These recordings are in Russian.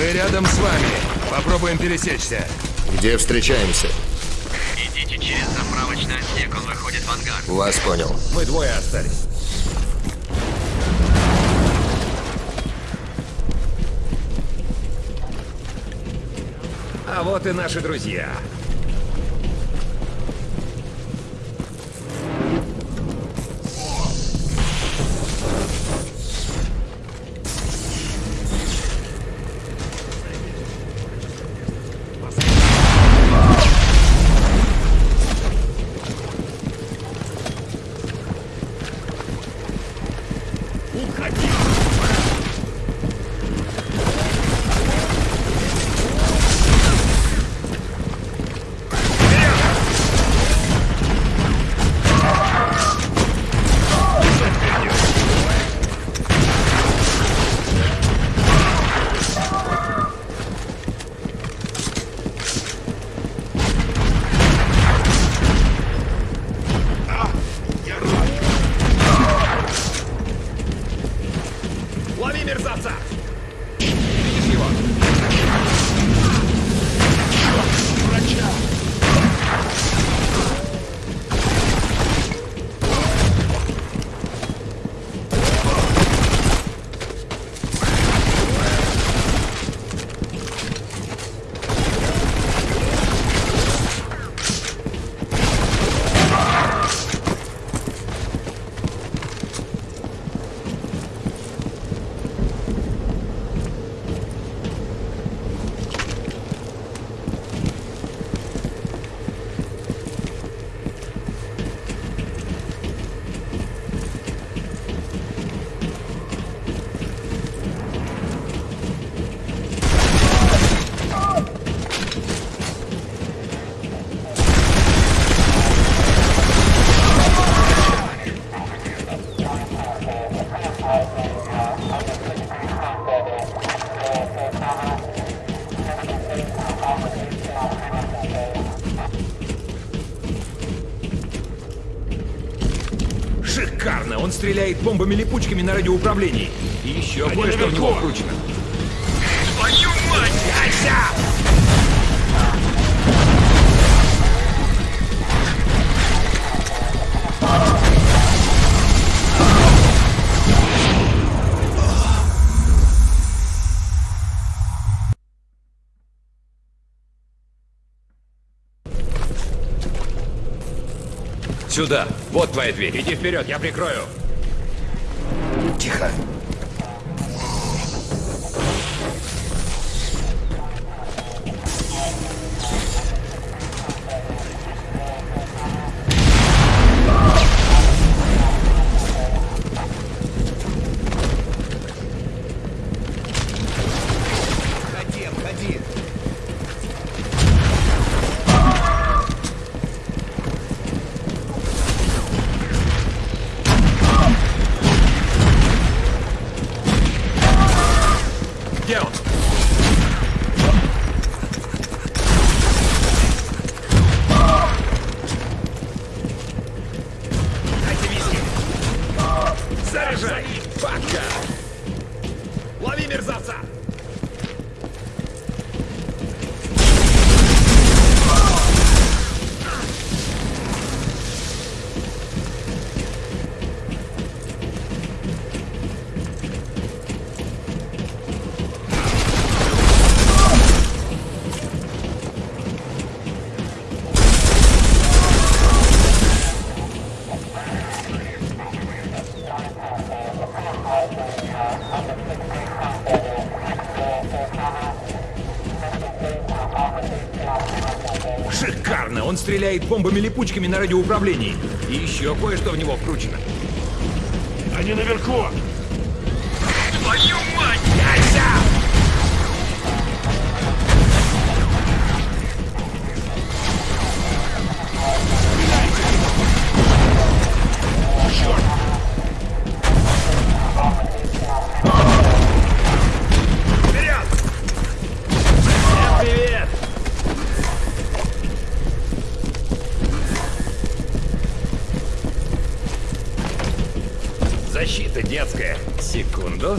Мы рядом с вами. Попробуем пересечься. Где встречаемся? Идите через заправочный отсек, он выходит в ангар. Вас понял. Мы двое остались. А вот и наши друзья. Лови мерзавца! Бомбами-липучками на радиоуправлении. И еще кое-что в него вкручено. Твою мать! Яйся! Сюда. Вот твоя дверь. Иди вперед, я прикрою. 解开。Бабка! Лови мерзавца! Стреляет бомбами-липучками на радиоуправлении. И еще кое-что в него вкручено. Они наверху! Секунду.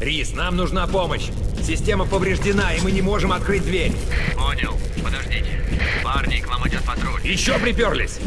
Рис, нам нужна помощь. Система повреждена, и мы не можем открыть дверь. Понял. Подождите. Парни, к вам идет патруль. Еще приперлись.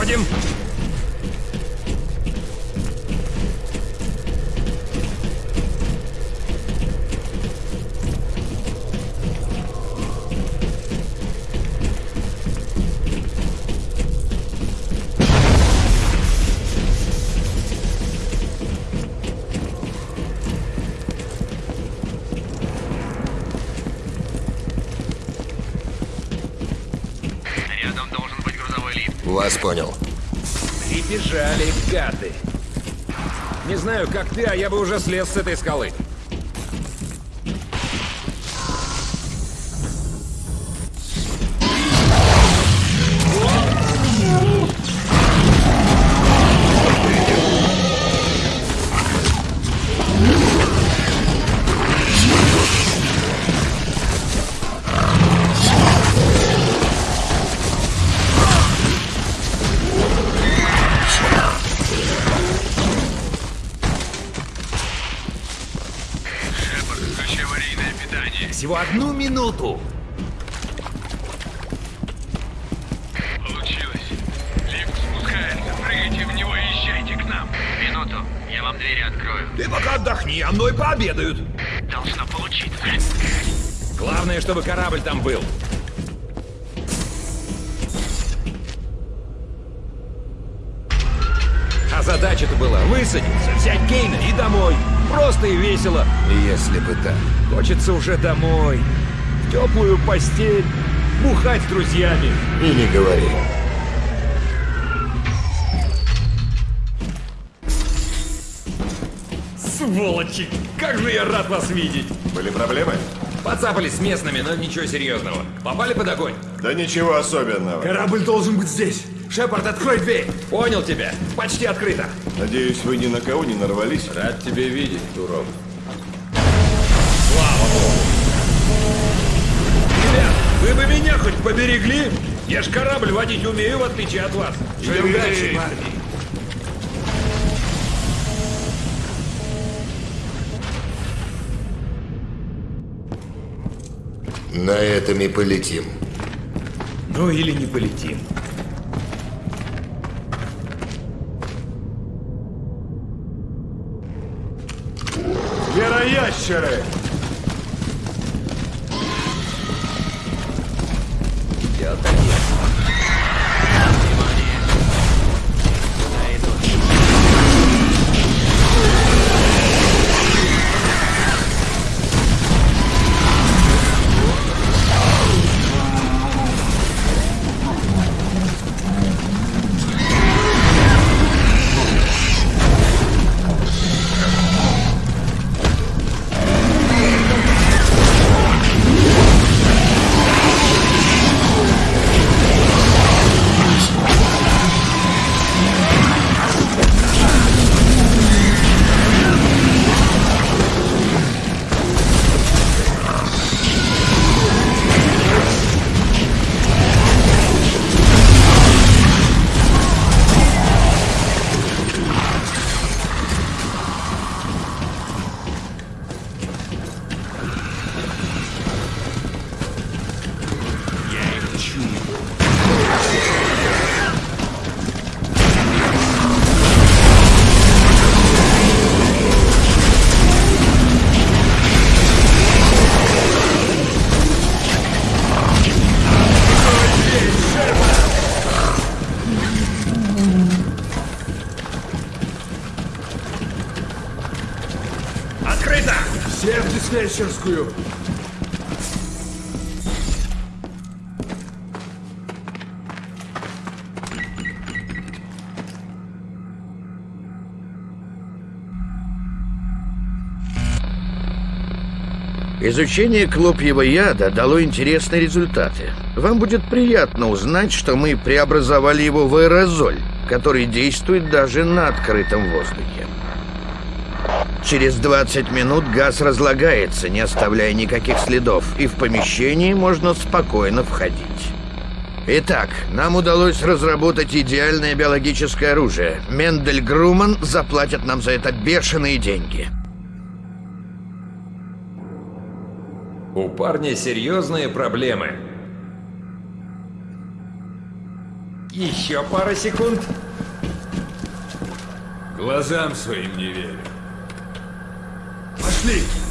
Ага, Вас понял. Прибежали гады. Не знаю, как ты, а я бы уже слез с этой скалы. Одну минуту. Получилось. Лифт спускается. Прыгайте в него и езжайте к нам. Минуту. Я вам двери открою. Ты пока отдохни, а мной пообедают. Должно получиться. Главное, чтобы корабль там был. А задача-то была высадиться, взять Кейна и домой. Просто и весело. Если бы так. Хочется уже домой. В теплую постель. Бухать с друзьями. И не говори. Сволочи! Как же я рад вас видеть! Были проблемы? Поцапались с местными, но ничего серьезного. Попали под огонь? Да ничего особенного. Корабль должен быть здесь. Шепард, открой дверь. Понял тебя. Почти открыто. Надеюсь, вы ни на кого не нарвались? Рад тебя видеть, Турок. Ребят, вы бы меня хоть поберегли? Я ж корабль водить умею, в отличие от вас. Живем дальше, парни. На этом и полетим. Ну или не полетим. Звероящеры! Диспетчерскую. Изучение клопьего яда дало интересные результаты. Вам будет приятно узнать, что мы преобразовали его в аэрозоль, который действует даже на открытом воздухе. Через 20 минут газ разлагается, не оставляя никаких следов, и в помещении можно спокойно входить. Итак, нам удалось разработать идеальное биологическое оружие. Мендель Груман заплатит нам за это бешеные деньги. У парня серьезные проблемы. Еще пара секунд. Глазам своим не верю. 你。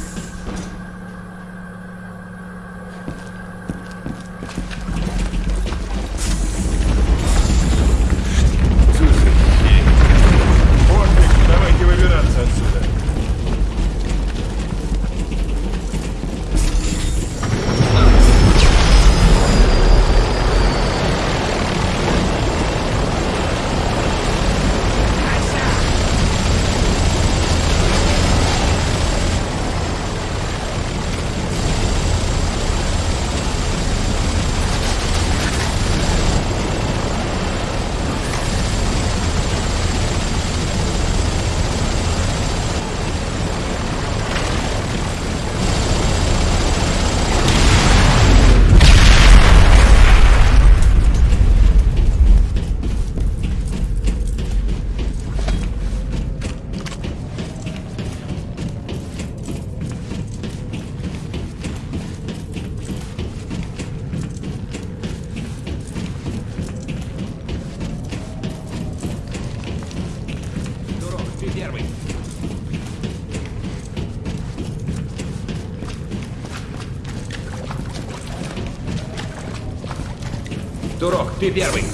Первый. Турок, ты первый.